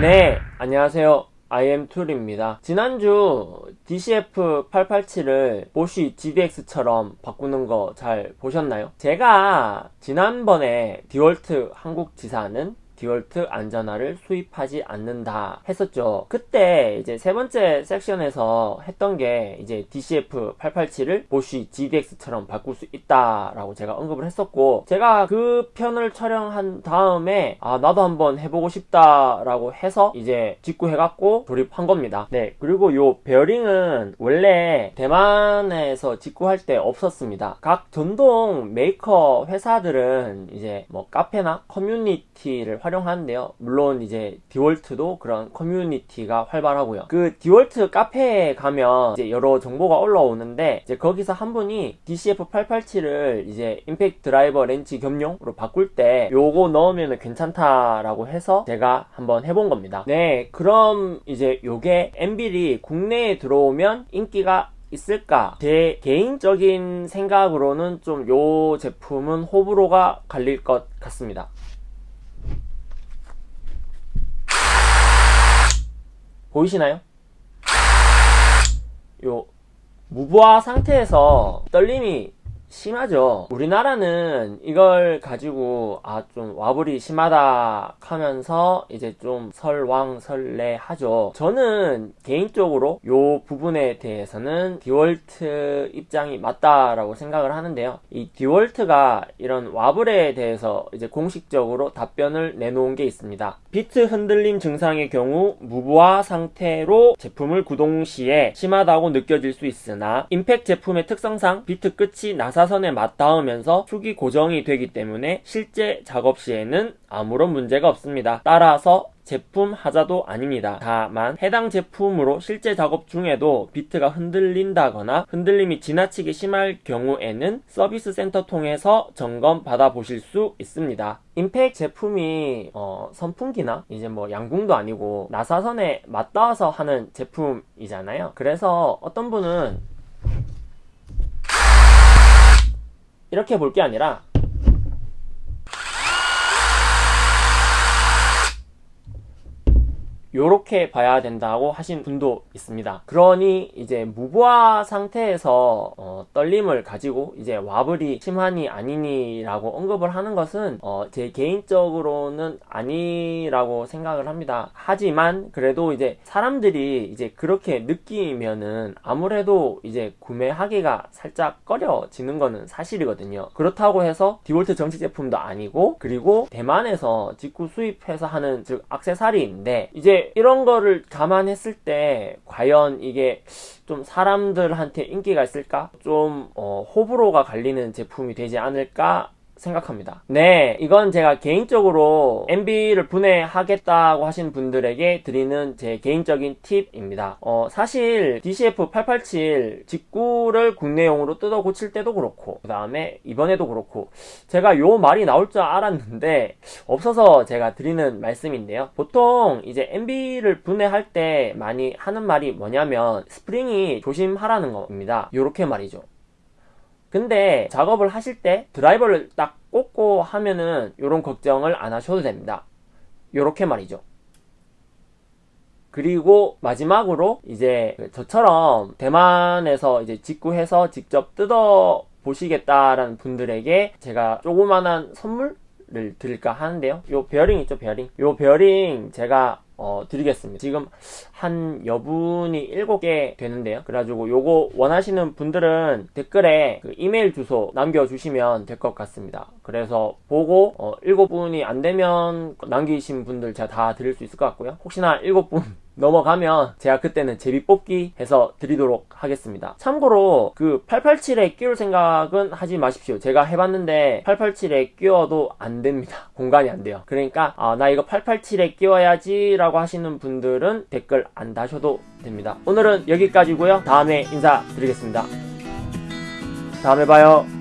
네, 안녕하세요. IM툴입니다. 지난주 DCF887을 보쉬 GDX처럼 바꾸는 거 잘 보셨나요? 제가 지난번에 디월트 한국 지사는 디월트 안전화를 수입하지 않는다 했었죠. 그때 이제 세 번째 섹션에서 했던 게 이제 DCF887을 보쉬 GDX처럼 바꿀 수 있다라고 제가 언급을 했었고 제가 그 편을 촬영한 다음에 아 나도 한번 해보고 싶다라고 해서 이제 직구해갖고 조립한 겁니다. 네 그리고 요 베어링은 원래 대만에서 직구할 때 없었습니다. 각 전동 메이커 회사들은 이제 뭐 카페나 커뮤니티를 활용하는데요. 물론 이제 디월트도 그런 커뮤니티가 활발하고요. 그 디월트 카페에 가면 이제 여러 정보가 올라오는데 이제 거기서 한 분이 DCF887을 이제 임팩트 드라이버 렌치 겸용으로 바꿀 때 요거 넣으면 괜찮다라고 해서 제가 한번 해본 겁니다. 네, 그럼 이제 요게 anvil이 국내에 들어오면 인기가 있을까? 제 개인적인 생각으로는 좀 요 제품은 호불호가 갈릴 것 같습니다. 보이시나요? 요 무부하 상태에서 떨림이 심하죠. 우리나라는 이걸 가지고 아 좀 wobble이 심하다 하면서 이제 좀 설왕설래 하죠. 저는 개인적으로 요 부분에 대해서는 디월트 입장이 맞다라고 생각을 하는데요. 이 디월트가 이런 wobble에 대해서 이제 공식적으로 답변을 내놓은 게 있습니다. 비트 흔들림 증상의 경우 무부하 상태로 제품을 구동 시에 심하다고 느껴질 수 있으나 임팩 제품의 특성상 비트 끝이 나사 사선에 맞닿으면서 축이 고정이 되기 때문에 실제 작업 시에는 아무런 문제가 없습니다. 따라서 제품 하자도 아닙니다. 다만 해당 제품으로 실제 작업 중에도 비트가 흔들린다거나 흔들림이 지나치게 심할 경우에는 서비스 센터 통해서 점검 받아 보실 수 있습니다. 임팩 제품이 어, 선풍기나 이제 뭐 양궁도 아니고 나사선에 맞닿아서 하는 제품이잖아요. 그래서 어떤 분은 이렇게 볼 게 아니라 요렇게 봐야 된다고 하신 분도 있습니다. 그러니 이제 무부화 상태에서 어, 떨림을 가지고 이제 와블이 심하니 아니니 라고 언급을 하는 것은 어, 제 개인적으로는 아니라고 생각을 합니다. 하지만 그래도 이제 사람들이 이제 그렇게 느끼면은 아무래도 이제 구매하기가 살짝 꺼려지는 거는 사실이거든요. 그렇다고 해서 디볼트 정식 제품도 아니고 그리고 대만에서 직구 수입해서 하는 즉 악세사리인데 이제 이런 거를 감안했을 때 과연 이게 좀 사람들한테 인기가 있을까? 좀 어, 호불호가 갈리는 제품이 되지 않을까 생각합니다. 네, 이건 제가 개인적으로 MB를 분해하겠다고 하신 분들에게 드리는 제 개인적인 팁입니다. 어, 사실 DCF887 직구를 국내용으로 뜯어 고칠 때도 그렇고 그 다음에 이번에도 그렇고 제가 요 말이 나올 줄 알았는데 없어서 제가 드리는 말씀인데요. 보통 이제 MB를 분해할 때 많이 하는 말이 뭐냐면 스프링이 조심하라는 겁니다. 요렇게 말이죠. 근데 작업을 하실 때 드라이버를 딱 꽂고 하면은 이런 걱정을 안 하셔도 됩니다. 요렇게 말이죠. 그리고 마지막으로 이제 저처럼 대만에서 이제 직구해서 직접 뜯어 보시겠다라는 분들에게 제가 조그만한 선물을 드릴까 하는데요. 요 베어링 있죠, 베어링. 요 베어링 제가 어, 드리겠습니다. 지금 한 여분이 7개 되는데요. 그래가지고 요거 원하시는 분들은 댓글에 그 이메일 주소 남겨주시면 될 것 같습니다. 그래서 보고 어, 7분이 안 되면 남기신 분들 제가 다 드릴 수 있을 것 같고요. 혹시나 7분 넘어가면 제가 그때는 제비 뽑기 해서 드리도록 하겠습니다. 참고로 그 887에 끼울 생각은 하지 마십시오. 제가 해봤는데 887에 끼워도 안 됩니다. 공간이 안 돼요. 그러니까 아, 나 이거 887에 끼워야지 라고 하시는 분들은 댓글 안 다셔도 됩니다. 오늘은 여기까지고요. 다음에 인사드리겠습니다. 다음에 봐요